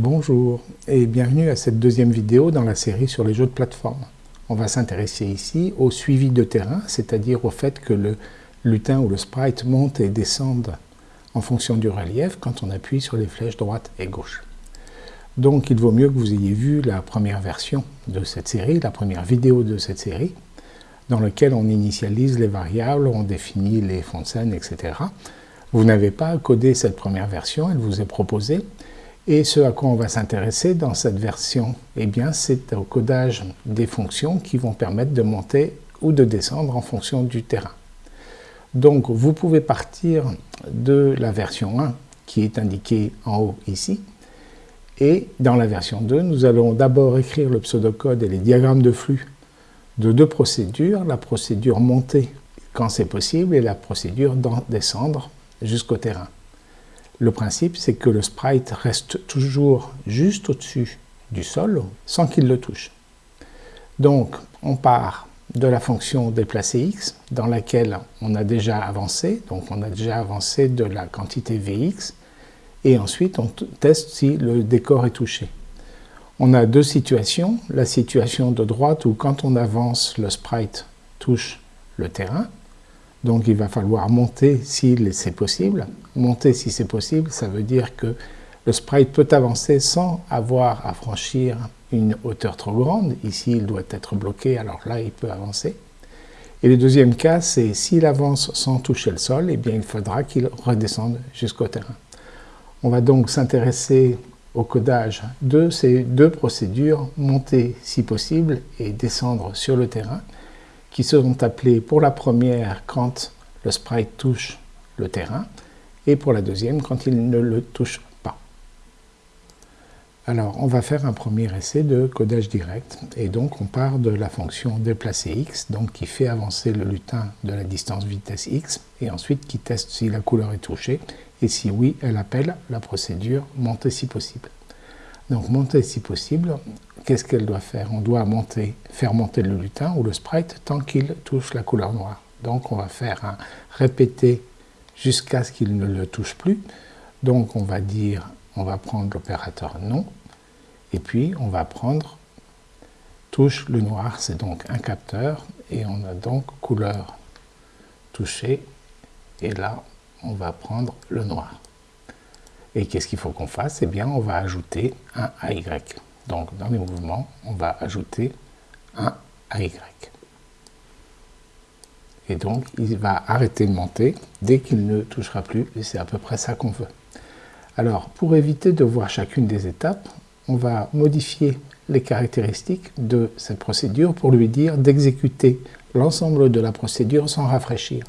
Bonjour et bienvenue à cette deuxième vidéo dans la série sur les jeux de plateforme. On va s'intéresser ici au suivi de terrain, c'est-à-dire au fait que le lutin ou le sprite monte et descende en fonction du relief quand on appuie sur les flèches droite et gauche. Donc il vaut mieux que vous ayez vu la première version de cette série, la première vidéo de cette série, dans laquelle on initialise les variables, on définit les fonds de scène, etc. Vous n'avez pas codé cette première version, elle vous est proposée, et ce à quoi on va s'intéresser dans cette version, eh bien, c'est au codage des fonctions qui vont permettre de monter ou de descendre en fonction du terrain. Donc, vous pouvez partir de la version 1 qui est indiquée en haut ici. Et dans la version 2, nous allons d'abord écrire le pseudocode et les diagrammes de flux de deux procédures, la procédure monter quand c'est possible et la procédure descendre jusqu'au terrain. Le principe, c'est que le sprite reste toujours juste au-dessus du sol sans qu'il le touche. Donc, on part de la fonction déplacer x dans laquelle on a déjà avancé, donc on a déjà avancé de la quantité vx, et ensuite on teste si le décor est touché. On a deux situations, la situation de droite où quand on avance, le sprite touche le terrain, donc il va falloir monter si c'est possible. Monter si c'est possible, ça veut dire que le sprite peut avancer sans avoir à franchir une hauteur trop grande. Ici, il doit être bloqué, alors là, il peut avancer. Et le deuxième cas, c'est s'il avance sans toucher le sol, eh bien, il faudra qu'il redescende jusqu'au terrain. On va donc s'intéresser au codage de ces deux procédures, monter si possible et descendre sur le terrain qui seront appelés pour la première quand le sprite touche le terrain et pour la deuxième quand il ne le touche pas. Alors, on va faire un premier essai de codage direct et donc on part de la fonction déplacer x, donc qui fait avancer le lutin de la distance vitesse x et ensuite qui teste si la couleur est touchée et si oui, elle appelle la procédure monter si possible. Donc monter si possible, qu'est-ce qu'elle doit faire? On doit monter, faire monter le lutin ou le sprite tant qu'il touche la couleur noire. Donc on va faire un répéter jusqu'à ce qu'il ne le touche plus. Donc on va dire, on va prendre l'opérateur non, et puis on va prendre touche le noir, c'est donc un capteur, et on a donc couleur touchée, et là on va prendre le noir. Et qu'est-ce qu'il faut qu'on fasse? Eh bien, on va ajouter un AY. Donc, dans les mouvements, on va ajouter un AY. Et donc, il va arrêter de monter dès qu'il ne touchera plus, et c'est à peu près ça qu'on veut. Alors, pour éviter de voir chacune des étapes, on va modifier les caractéristiques de cette procédure pour lui dire d'exécuter l'ensemble de la procédure sans rafraîchir.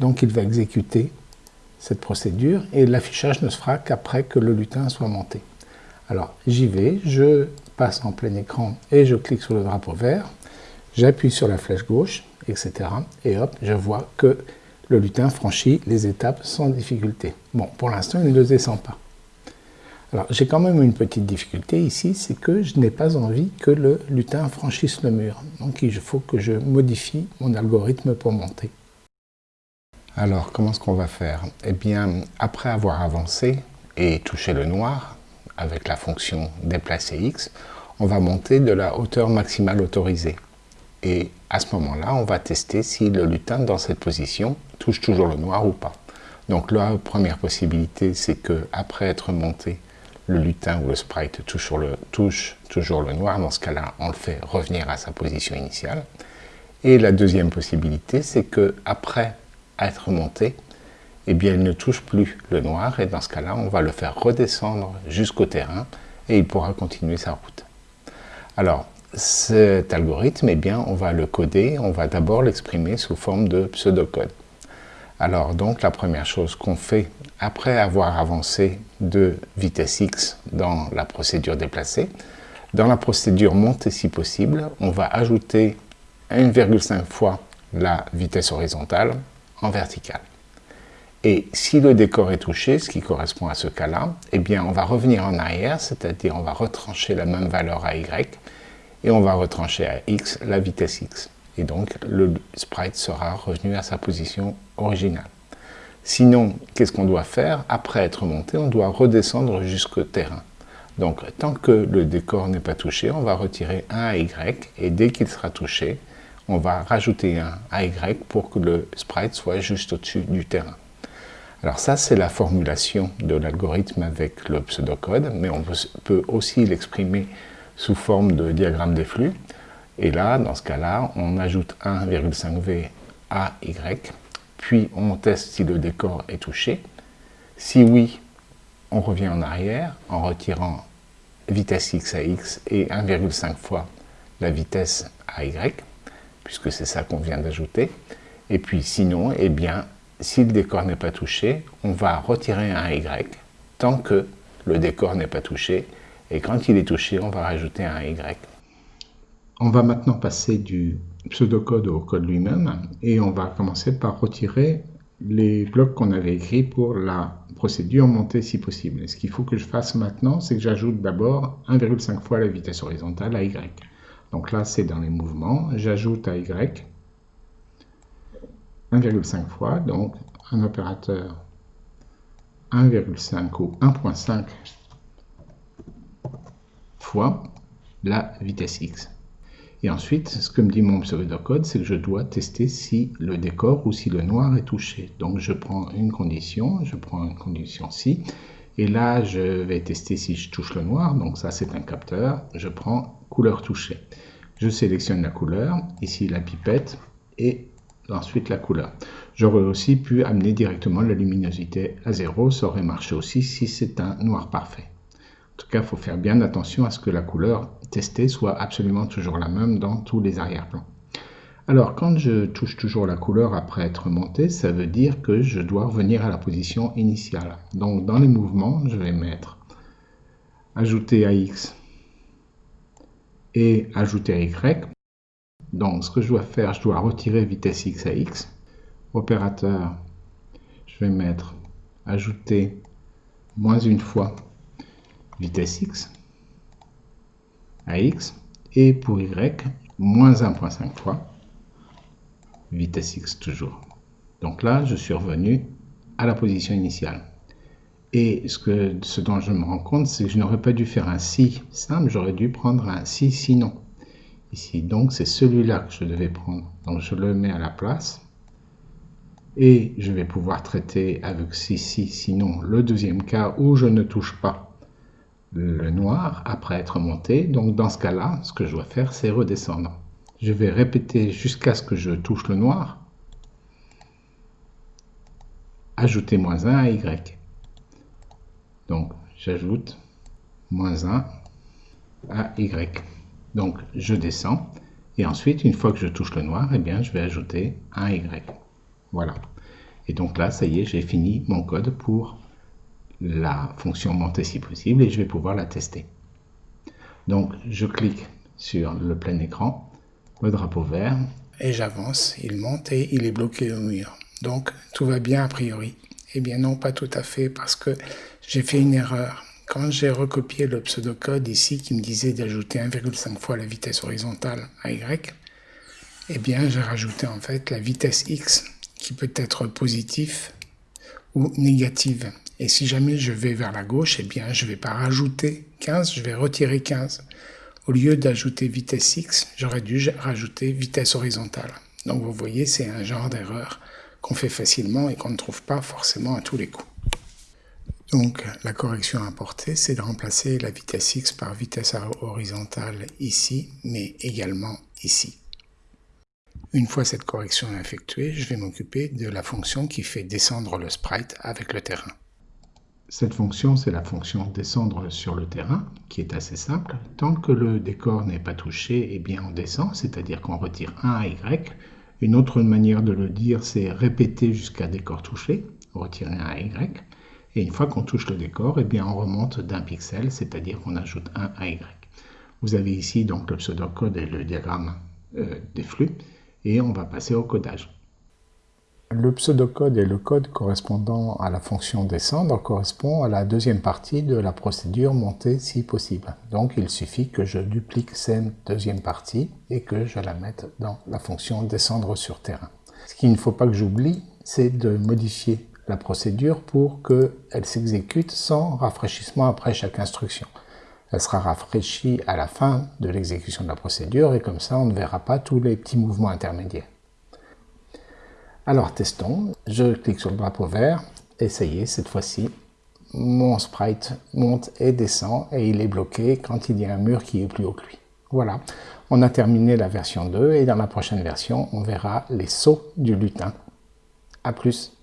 Donc, il va exécuter cette procédure et l'affichage ne se fera qu'après que le lutin soit monté. Alors j'y vais, je passe en plein écran et je clique sur le drapeau vert, j'appuie sur la flèche gauche, etc. Et hop, je vois que le lutin franchit les étapes sans difficulté. Bon, pour l'instant, il ne descend pas. Alors, j'ai quand même une petite difficulté ici, c'est que je n'ai pas envie que le lutin franchisse le mur. Donc, il faut que je modifie mon algorithme pour monter. Alors, comment est-ce qu'on va faire? Eh bien, après avoir avancé et touché le noir, avec la fonction déplacer x, on va monter de la hauteur maximale autorisée. Et à ce moment-là, on va tester si le lutin dans cette position touche toujours le noir ou pas. Donc la première possibilité, c'est que après être monté, le lutin ou le sprite touche, toujours le noir. Dans ce cas-là, on le fait revenir à sa position initiale. Et la deuxième possibilité, c'est que après être monté, eh bien, il ne touche plus le noir et dans ce cas-là, on va le faire redescendre jusqu'au terrain et il pourra continuer sa route. Alors, cet algorithme, eh bien, on va le coder, on va d'abord l'exprimer sous forme de pseudocode. Alors, donc, la première chose qu'on fait après avoir avancé de vitesse x dans la procédure déplacée, dans la procédure montée si possible, on va ajouter 1,5 fois la vitesse horizontale en vertical. Et si le décor est touché, ce qui correspond à ce cas-là, eh bien on va revenir en arrière, c'est-à-dire on va retrancher la même valeur à y, et on va retrancher à x la vitesse x. Et donc le sprite sera revenu à sa position originale. Sinon, qu'est-ce qu'on doit faire? Après être monté, on doit redescendre jusqu'au terrain. Donc, tant que le décor n'est pas touché, on va retirer un AY, et dès qu'il sera touché, on va rajouter un AY pour que le sprite soit juste au-dessus du terrain. Alors ça, c'est la formulation de l'algorithme avec le pseudocode, mais on peut aussi l'exprimer sous forme de diagramme des flux. Et là, dans ce cas-là, on ajoute 1,5V à Y, puis on teste si le décor est touché. Si oui, on revient en arrière en retirant vitesse x à x et 1,5 fois la vitesse à y, puisque c'est ça qu'on vient d'ajouter. Et puis sinon, eh bien, si le décor n'est pas touché, on va retirer un y tant que le décor n'est pas touché. Et quand il est touché, on va rajouter un y. On va maintenant passer du pseudocode au code lui-même et on va commencer par retirer les blocs qu'on avait écrits pour la procédure montée si possible. ce qu'il faut que je fasse maintenant, c'est que j'ajoute d'abord 1,5 fois la vitesse horizontale à y. Donc là, c'est dans les mouvements. J'ajoute à y 1,5 fois, donc un opérateur 1,5 ou 1,5 fois la vitesse x. Et ensuite, ce que me dit mon pseudocode, c'est que je dois tester si le décor ou si le noir est touché. Donc je prends une condition, je prends une condition si, et là je vais tester si je touche le noir, donc ça c'est un capteur, je prends couleur touchée. Je sélectionne la couleur, ici la pipette, et ensuite la couleur. J'aurais aussi pu amener directement la luminosité à zéro, ça aurait marché aussi si c'est un noir parfait. En tout cas, il faut faire bien attention à ce que la couleur testée soit absolument toujours la même dans tous les arrière-plans. Alors, quand je touche toujours la couleur après être monté, ça veut dire que je dois revenir à la position initiale. Donc, dans les mouvements, je vais mettre ajouter AX et ajouter Y. Donc, ce que je dois faire, je dois retirer vitesse X à X. Opérateur, je vais mettre ajouter moins une fois vitesse x à x et pour y moins 1.5 fois vitesse x toujours. Donc là, je suis revenu à la position initiale. Et ce, que, ce dont je me rends compte, c'est que je n'aurais pas dû faire un si simple, j'aurais dû prendre un si sinon. Ici, donc c'est celui-là que je devais prendre. Donc je le mets à la place. Et je vais pouvoir traiter avec si, sinon le deuxième cas où je ne touche pas le noir après être monté. Donc dans ce cas-là, ce que je dois faire, c'est redescendre. Je vais répéter jusqu'à ce que je touche le noir. Ajouter moins 1 à Y. Donc j'ajoute moins 1 à Y. Donc je descends. Et ensuite, une fois que je touche le noir, eh bien, je vais ajouter un Y. Voilà. Et donc là, ça y est, j'ai fini mon code pour la fonction monter si possible et je vais pouvoir la tester. Donc je clique sur le plein écran, le drapeau vert. Et j'avance, il monte et il est bloqué au mur. Donc tout va bien a priori. Eh bien non, pas tout à fait parce que j'ai fait une erreur. Quand j'ai recopié le pseudocode ici qui me disait d'ajouter 1,5 fois la vitesse horizontale à Y, eh bien j'ai rajouté en fait la vitesse X qui peut être positive ou négative. Et si jamais je vais vers la gauche, eh bien, je ne vais pas rajouter 15, je vais retirer 15. Au lieu d'ajouter vitesse x, j'aurais dû rajouter vitesse horizontale. Donc vous voyez, c'est un genre d'erreur qu'on fait facilement et qu'on ne trouve pas forcément à tous les coups. Donc la correction à apporter, c'est de remplacer la vitesse x par vitesse horizontale ici, mais également ici. Une fois cette correction effectuée, je vais m'occuper de la fonction qui fait descendre le sprite avec le terrain. Cette fonction, c'est la fonction descendre sur le terrain, qui est assez simple. Tant que le décor n'est pas touché, eh bien on descend, c'est-à-dire qu'on retire 1 à Y. Une autre manière de le dire, c'est répéter jusqu'à décor touché, retirer 1 à Y. Et une fois qu'on touche le décor, eh bien on remonte d'un pixel, c'est-à-dire qu'on ajoute 1 à Y. Vous avez ici donc le pseudocode et le diagramme euh, des flux, et on va passer au codage. Le pseudocode et le code correspondant à la fonction descendre correspond à la deuxième partie de la procédure montée si possible. Donc il suffit que je duplique cette deuxième partie et que je la mette dans la fonction descendre sur terrain. Ce qu'il ne faut pas que j'oublie, c'est de modifier la procédure pour qu'elle s'exécute sans rafraîchissement après chaque instruction. Elle sera rafraîchie à la fin de l'exécution de la procédure et comme ça on ne verra pas tous les petits mouvements intermédiaires. Alors testons, je clique sur le drapeau vert et cette fois-ci, mon sprite monte et descend et il est bloqué quand il y a un mur qui est plus haut que lui. Voilà, on a terminé la version 2 et dans la prochaine version, on verra les sauts du lutin. A plus